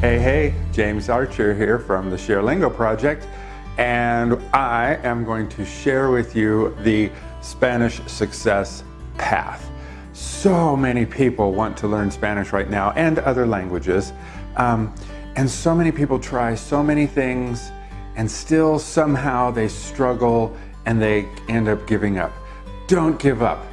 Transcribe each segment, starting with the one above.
Hey, hey, James Archer here from the ShareLingo Project, and I am going to share with you the Spanish success path. So many people want to learn Spanish right now and other languages, um, and so many people try so many things, and still somehow they struggle and they end up giving up. Don't give up.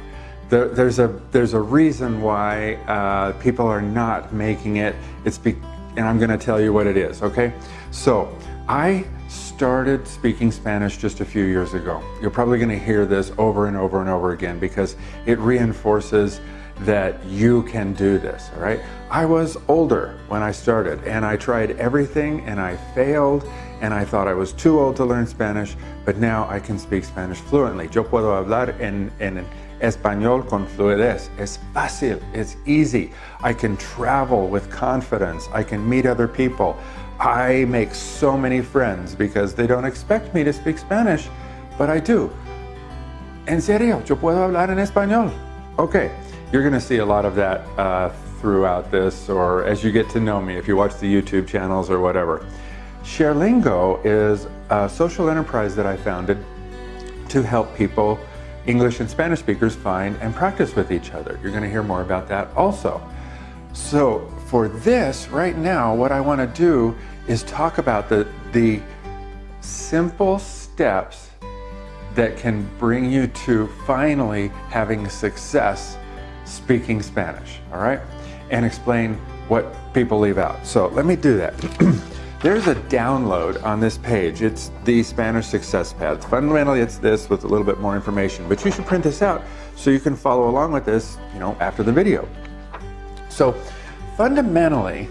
There, there's a there's a reason why uh, people are not making it. It's be, and I'm going to tell you what it is. Okay, so I started speaking Spanish just a few years ago. You're probably going to hear this over and over and over again because it reinforces that you can do this, all right? I was older when I started and I tried everything and I failed and I thought I was too old to learn Spanish, but now I can speak Spanish fluently. Yo puedo hablar en, en español con fluidez. Es fácil, it's easy. I can travel with confidence. I can meet other people. I make so many friends because they don't expect me to speak Spanish, but I do. En serio, yo puedo hablar en español. Okay, you're going to see a lot of that uh, throughout this or as you get to know me if you watch the YouTube channels or whatever. ShareLingo is a social enterprise that I founded to help people, English and Spanish speakers, find and practice with each other. You're going to hear more about that also. So for this right now, what I want to do is talk about the, the simple steps that can bring you to finally having success speaking Spanish, all right? And explain what people leave out. So let me do that. There's a download on this page. It's the Spanish Success Path. Fundamentally, it's this with a little bit more information, but you should print this out so you can follow along with this, you know, after the video. So fundamentally,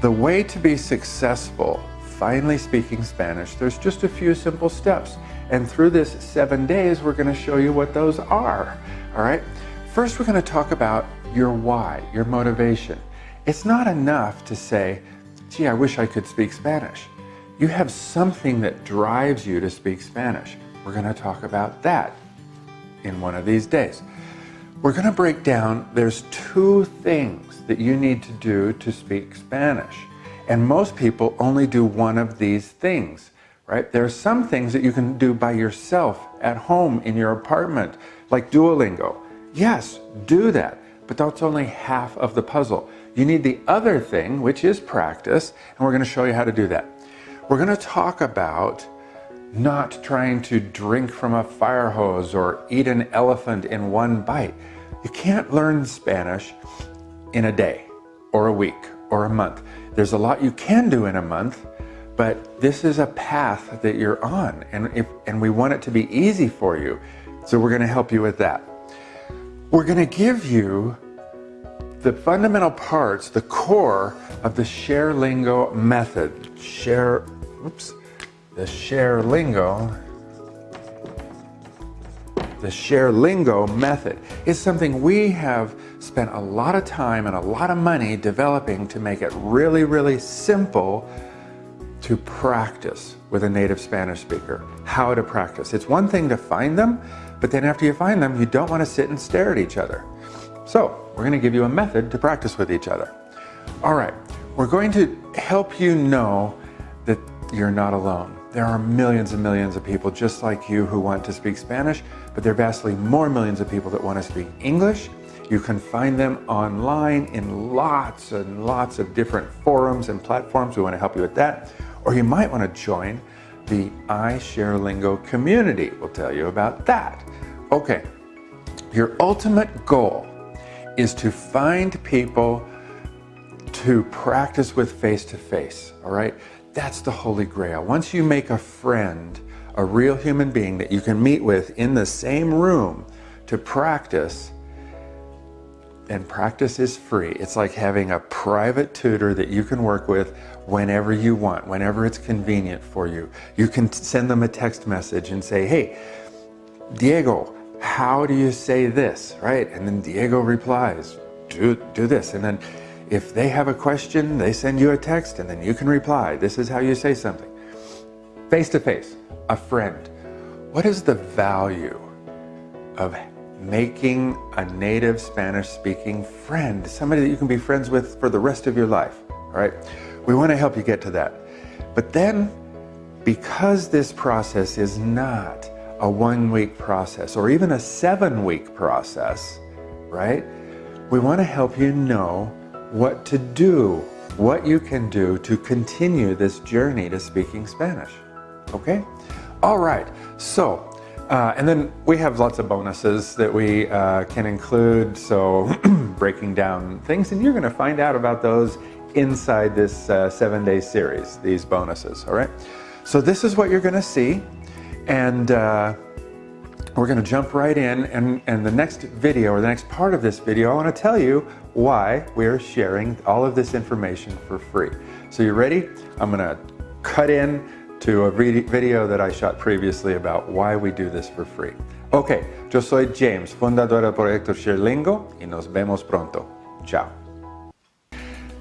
the way to be successful finally speaking Spanish, there's just a few simple steps. And through this seven days, we're going to show you what those are. All right. First, we're going to talk about your why, your motivation. It's not enough to say, gee, I wish I could speak Spanish. You have something that drives you to speak Spanish. We're going to talk about that in one of these days. We're going to break down, there's two things that you need to do to speak Spanish. And most people only do one of these things, right? There are some things that you can do by yourself at home in your apartment, like Duolingo. Yes, do that, but that's only half of the puzzle. You need the other thing, which is practice, and we're going to show you how to do that. We're going to talk about not trying to drink from a fire hose or eat an elephant in one bite. You can't learn Spanish in a day or a week or a month. There's a lot you can do in a month, but this is a path that you're on, and, if, and we want it to be easy for you. So we're going to help you with that. We're going to give you the fundamental parts, the core of the ShareLingo method. Share, oops, the ShareLingo, the ShareLingo method is something we have spent a lot of time and a lot of money developing to make it really, really simple to practice with a native Spanish speaker. How to practice. It's one thing to find them, but then after you find them, you don't want to sit and stare at each other. So we're going to give you a method to practice with each other. All right, we're going to help you know that you're not alone. There are millions and millions of people just like you who want to speak Spanish, but there are vastly more millions of people that want to speak English. You can find them online in lots and lots of different forums and platforms. We want to help you with that. Or you might want to join the iShareLingo community. We'll tell you about that. Okay, your ultimate goal is to find people to practice with face-to-face, all right? That's the holy grail. Once you make a friend, a real human being that you can meet with in the same room to practice, and practice is free. It's like having a private tutor that you can work with whenever you want, whenever it's convenient for you. You can send them a text message and say, hey, Diego, how do you say this, right? And then Diego replies, do, do this. And then if they have a question, they send you a text and then you can reply. This is how you say something. Face to face, a friend. What is the value of making a native Spanish speaking friend, somebody that you can be friends with for the rest of your life, All right, we want to help you get to that. But then, because this process is not a one week process or even a seven week process, right? We want to help you know what to do, what you can do to continue this journey to speaking Spanish. Okay? All right, so uh, and then we have lots of bonuses that we uh, can include, so breaking down things, and you're going to find out about those inside this uh, seven day series, these bonuses, all right? So this is what you're going to see, and uh, we're going to jump right in, and, and the next video, or the next part of this video, I want to tell you why we're sharing all of this information for free. So you ready? I'm going to cut in to a video that I shot previously about why we do this for free. Ok, yo soy James, fundador del proyecto ShareLingo y nos vemos pronto. Ciao.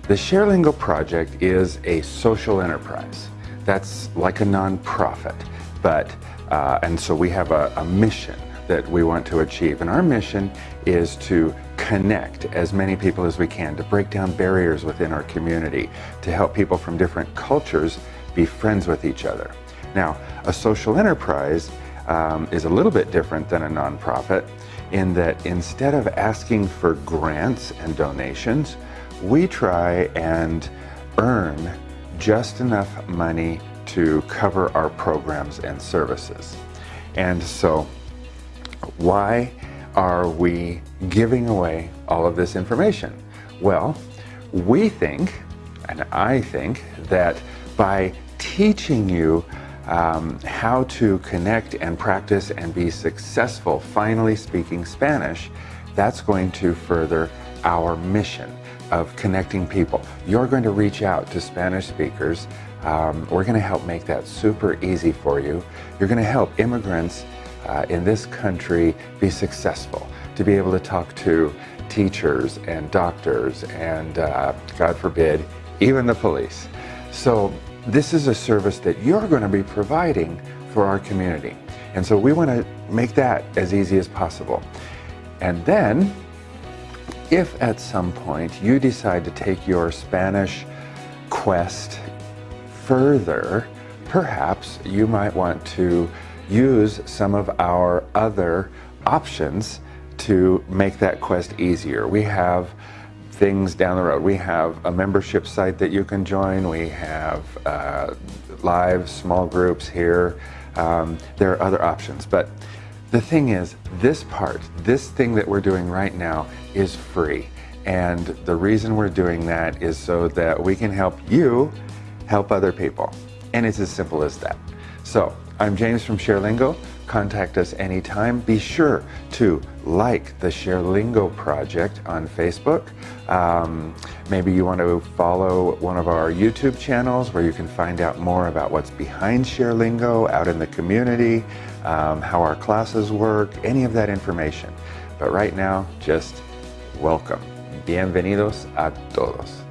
The ShareLingo project is a social enterprise. That's like a nonprofit, but, uh, and so we have a, a mission that we want to achieve. And our mission is to connect as many people as we can, to break down barriers within our community, to help people from different cultures be friends with each other. Now, a social enterprise um, is a little bit different than a nonprofit in that instead of asking for grants and donations, we try and earn just enough money to cover our programs and services. And so, why are we giving away all of this information? Well, we think, and I think, that by teaching you um, how to connect and practice and be successful finally speaking Spanish, that's going to further our mission of connecting people. You're going to reach out to Spanish speakers. Um, we're going to help make that super easy for you. You're going to help immigrants uh, in this country be successful, to be able to talk to teachers and doctors and, uh, God forbid, even the police. So this is a service that you're going to be providing for our community. And so we want to make that as easy as possible. And then, if at some point you decide to take your Spanish quest further, perhaps you might want to use some of our other options to make that quest easier. We have things down the road. We have a membership site that you can join. We have uh, live small groups here. Um, there are other options. But the thing is, this part, this thing that we're doing right now is free. And the reason we're doing that is so that we can help you help other people. And it's as simple as that. So I'm James from ShareLingo. Contact us anytime. Be sure to like the ShareLingo project on Facebook. Um, maybe you want to follow one of our YouTube channels where you can find out more about what's behind ShareLingo out in the community, um, how our classes work, any of that information. But right now, just welcome. Bienvenidos a todos.